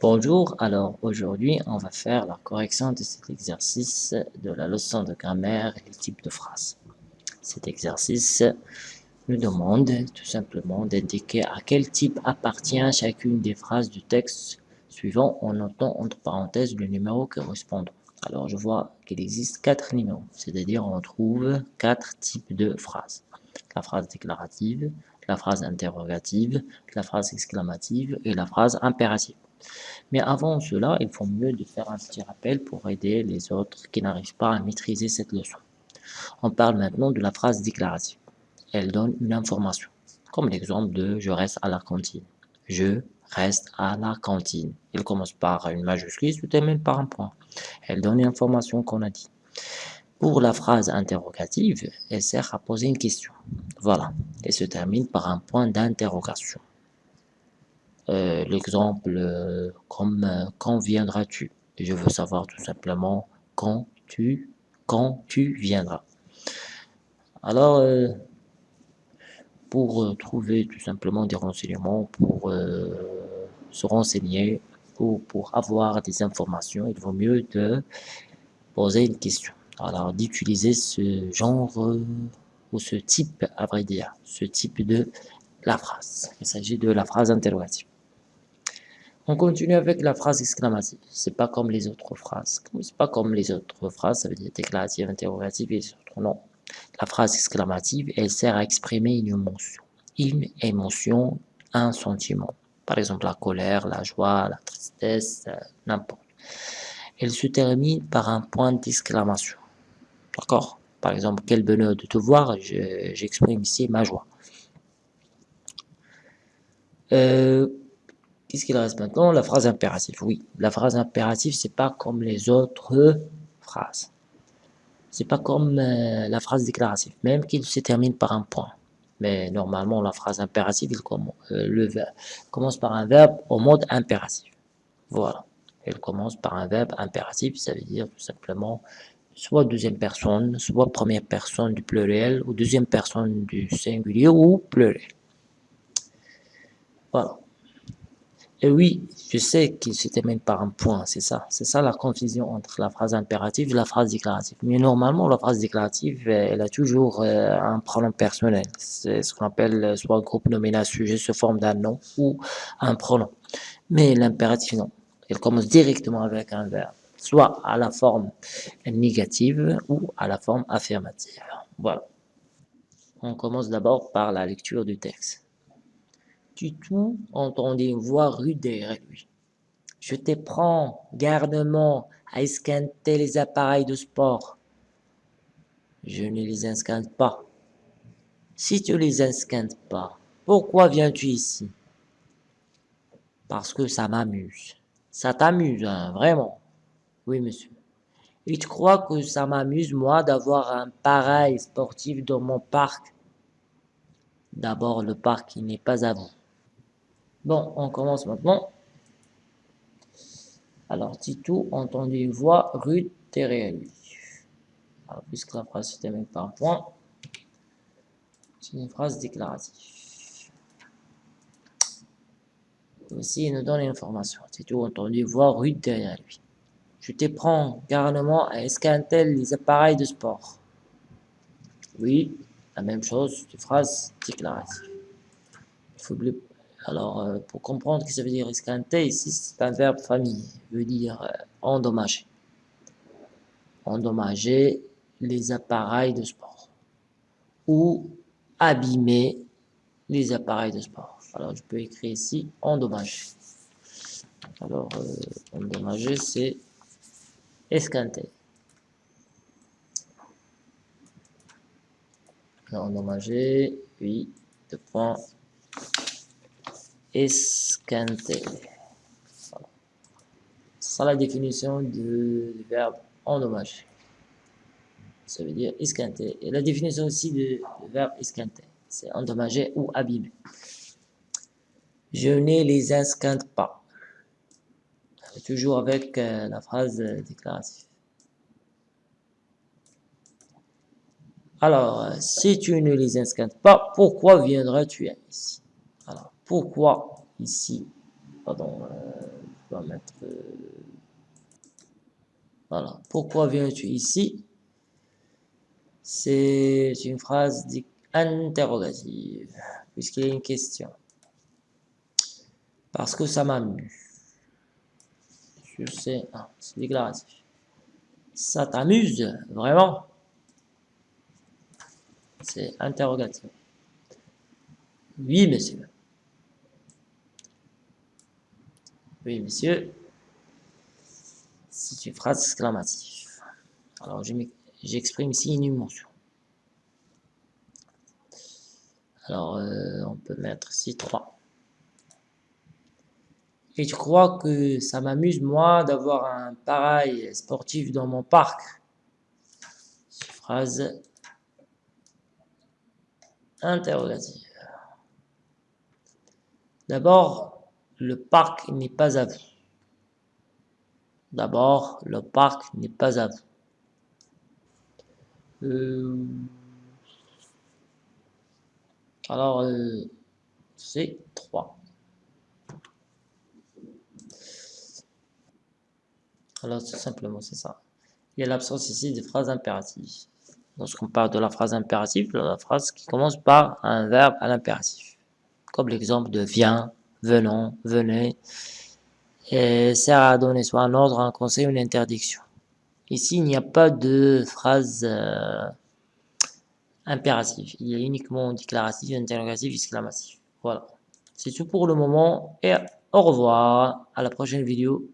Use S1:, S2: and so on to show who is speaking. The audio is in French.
S1: Bonjour, alors aujourd'hui on va faire la correction de cet exercice de la leçon de grammaire et type de phrase. Cet exercice nous demande tout simplement d'indiquer à quel type appartient chacune des phrases du texte suivant en notant entre parenthèses le numéro correspondant. Alors je vois qu'il existe quatre numéros, c'est-à-dire on trouve quatre types de phrases. La phrase déclarative, la phrase interrogative, la phrase exclamative et la phrase impérative. Mais avant cela, il faut mieux de faire un petit rappel pour aider les autres qui n'arrivent pas à maîtriser cette leçon. On parle maintenant de la phrase déclarative. Elle donne une information, comme l'exemple de « je reste à la cantine ». Je reste à la cantine. Elle commence par une majuscule, se termine par un point. Elle donne une information qu'on a dit. Pour la phrase interrogative, elle sert à poser une question. Voilà, elle se termine par un point d'interrogation. Euh, l'exemple euh, comme euh, quand viendras-tu? Je veux savoir tout simplement quand tu, quand tu viendras. Alors, pour trouver tout simplement des renseignements, pour se renseigner ou pour avoir des informations, il vaut mieux de poser une question. Alors, d'utiliser ce genre ou ce type, à vrai dire, ce type de la phrase. Il s'agit de la phrase interrogative. On continue avec la phrase exclamative. C'est pas comme les autres phrases. C'est pas comme les autres phrases, ça veut dire déclarative, interrogative et autres. Non. La phrase exclamative, elle sert à exprimer une émotion. Une émotion, un sentiment. Par exemple, la colère, la joie, la tristesse, euh, n'importe. Elle se termine par un point d'exclamation. D'accord? Par exemple, quel bonheur de te voir, j'exprime ici ma joie. Euh, Qu'est-ce qu'il reste maintenant? La phrase impérative. Oui, la phrase impérative, c'est pas comme les autres phrases. C'est pas comme euh, la phrase déclarative, même qu'il se termine par un point. Mais normalement, la phrase impérative, il commence, euh, le commence par un verbe au mode impératif. Voilà. Elle commence par un verbe impératif, ça veut dire tout simplement soit deuxième personne, soit première personne du pluriel, ou deuxième personne du singulier, ou pluriel. Voilà. Et oui, je sais qu'il se termine par un point, c'est ça. C'est ça la confusion entre la phrase impérative et la phrase déclarative. Mais normalement, la phrase déclarative, elle a toujours euh, un pronom personnel. C'est ce qu'on appelle euh, soit un groupe nominal sujet sous forme d'un nom ou un pronom. Mais l'impératif, non. Elle commence directement avec un verbe, soit à la forme négative ou à la forme affirmative. Voilà. On commence d'abord par la lecture du texte tout entendait une voix rude derrière lui. Je te prends gardement à esquinter les appareils de sport. Je ne les esquinte pas. Si tu les esquintes pas, pourquoi viens-tu ici? Parce que ça m'amuse. Ça t'amuse, hein, vraiment Oui, monsieur. Et tu crois que ça m'amuse, moi, d'avoir un pareil sportif dans mon parc? D'abord, le parc, n'est pas à vous. Bon, on commence maintenant. Alors, Tito entendit une voix rude derrière lui. Puisque la phrase se termine par un point, c'est une phrase déclarative. Aussi, il nous donne une information. Tito entendit une voix rude derrière lui. Je te prends carrément à escanter les appareils de sport. Oui, la même chose, une phrase déclarative. Il faut alors, euh, pour comprendre ce que ça veut dire escanter, ici, c'est un verbe famille, veut dire euh, endommager. Endommager les appareils de sport. Ou abîmer les appareils de sport. Alors, je peux écrire ici endommager. Alors, euh, endommager, c'est escanter. Endommager, oui, deux points esquinter. Ça la définition du verbe endommager. Ça veut dire esquinter. Et la définition aussi du verbe esquinter, c'est endommager ou abîmer. Je ne les esquinte pas. Toujours avec euh, la phrase déclarative. Alors, si tu ne les esquintes pas, pourquoi viendras-tu ici? Pourquoi ici? Pardon. Euh, vais mettre... Euh, voilà. Pourquoi viens-tu ici? C'est une phrase interrogative, puisqu'il y a une question. Parce que ça m'amuse. Je sais, ah, c'est déclaratif. Ça t'amuse, vraiment? C'est interrogatif. Oui, monsieur. Oui, monsieur. C'est une phrase exclamative. Alors, j'exprime ici une émotion. Alors, euh, on peut mettre ici 3. Et je crois que ça m'amuse, moi, d'avoir un pareil sportif dans mon parc? Phrase interrogative. D'abord, le parc n'est pas à vous. D'abord, le parc n'est pas à vous. Euh, alors, euh, c'est 3. Alors, tout simplement, c'est ça. Il y a l'absence ici des phrases impératives. Lorsqu'on parle de la phrase impérative, la phrase qui commence par un verbe à l'impératif. Comme l'exemple de viens, venons, venez, et sert à donner soit un ordre, un conseil ou une interdiction. Ici, il n'y a pas de phrase euh, impérative. Il y a uniquement déclaratif, interrogatif, exclamatif. Voilà. C'est tout pour le moment et au revoir. À la prochaine vidéo.